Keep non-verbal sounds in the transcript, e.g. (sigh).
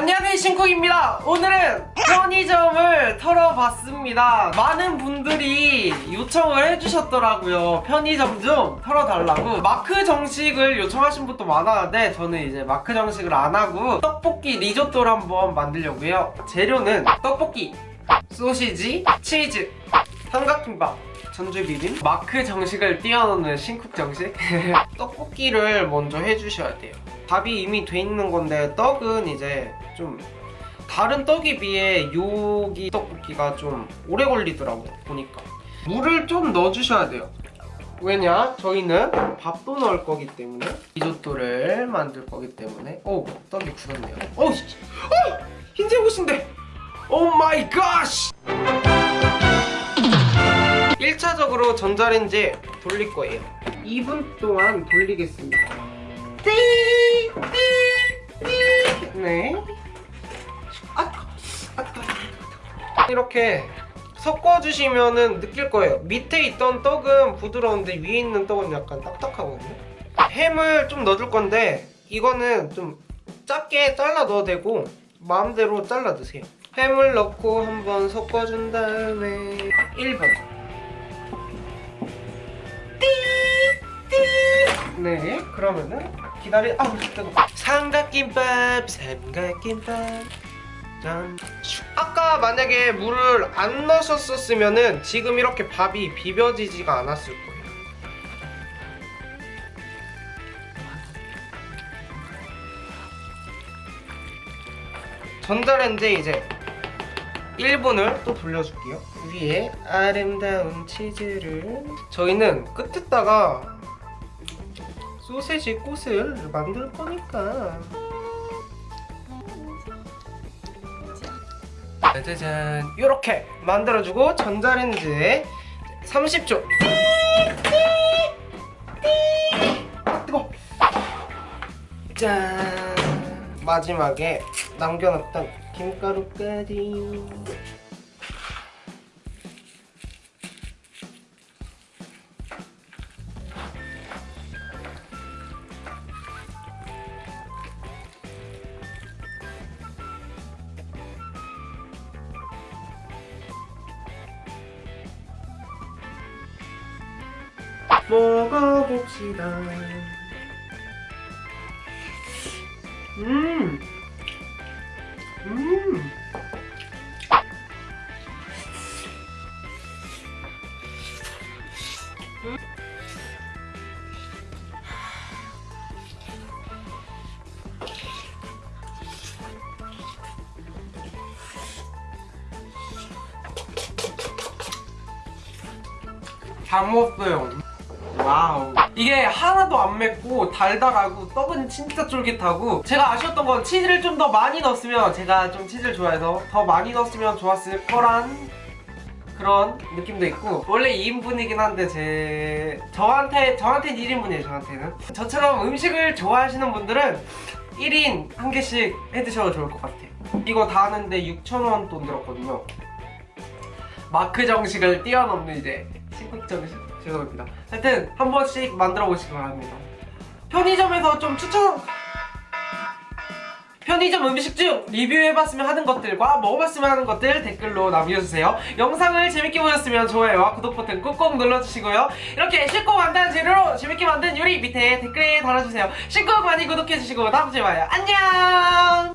안녕하세요 신쿡입니다. 오늘은 편의점을 털어봤습니다. 많은 분들이 요청을 해주셨더라고요. 편의점 좀 털어달라고. 마크 정식을 요청하신 분도 많았는데 저는 이제 마크 정식을 안하고 떡볶이 리조또를 한번 만들려고요. 재료는 떡볶이, 소시지, 치즈, 삼각김밥 전주 비빔 마크 정식을 뛰어넘는 신쿡 정식? (laughs) 떡볶이를 먼저 해주셔야 돼요. 밥이 이미 돼 있는 건데 떡은 이제 좀 다른 떡에 비해 여기 떡볶이가 좀 오래 걸리더라고 보니까. 물을 좀 넣어주셔야 돼요. 왜냐? 저희는 밥도 넣을 거기 때문에 리조또를 만들 거기 때문에. 오 떡이 굳었네요. 오, 어 흰색 옷인데! oh my God 1차적으로 전자레인지에 돌릴 거예요. 2분 동안 돌리겠습니다! 네. 아, 아, 아, 이렇게 섞어주시면은 느낄 거예요. 밑에 있던 떡은 부드러운데 위에 있는 떡은 약간 딱딱하거든요. 햄을 좀 넣어줄 건데 이거는 좀 작게 잘라 넣어도 되고 마음대로 잘라 드세요. 햄을 넣고 한번 섞어준 다음에 1분 네 그러면은 기다리 아우 뜨거. 삼각김밥 삼각김밥. 짠. 아까 만약에 물을 안 넣으셨었으면은 지금 이렇게 밥이 비벼지지가 않았을 거예요. 전자레인지에 이제 1분을 또 돌려줄게요. 위에 아름다운 치즈를. 저희는 끝에다가 소세지 꽃을 만들 거니까. 짜자잔. 이렇게 만들어주고 전자레인지에 30초. 아, 뜨거. 짠. 마지막에 남겨놨던 김가루까지 먹어봅시다 음! 음! 다 먹었어요 wow. 이게 하나도 안 맵고 달달하고 떡은 진짜 쫄깃하고 제가 아쉬웠던 건 치즈를 좀 더 많이 넣었으면 제가 좀 치즈를 좋아해서 더 많이 넣었으면 좋았을 거란 그런 느낌도 있고 원래 2인분이긴 한데 제 저한테 저한테는 1인분이에요 저한테는. 저처럼 음식을 좋아하시는 분들은 1인 한 개씩 해드셔도 좋을 것 같아요. 이거 다 하는데 6,000원 돈 들었거든요. 마크 정식을 뛰어넘는 이제 신국 정식 죄송합니다. 하여튼 한 번씩 만들어 보시기 바랍니다. 편의점에서 좀 추천! 편의점 음식 중 리뷰해봤으면 하는 것들과 먹어봤으면 하는 것들 댓글로 남겨주세요. 영상을 재밌게 보셨으면 좋아요와 구독 버튼 꾹꾹 눌러주시고요. 이렇게 쉽고 간단한 재료로 재밌게 만든 요리 밑에 댓글에 달아주세요. 쉽고 많이 구독해주시고 다음주에 봐요. 안녕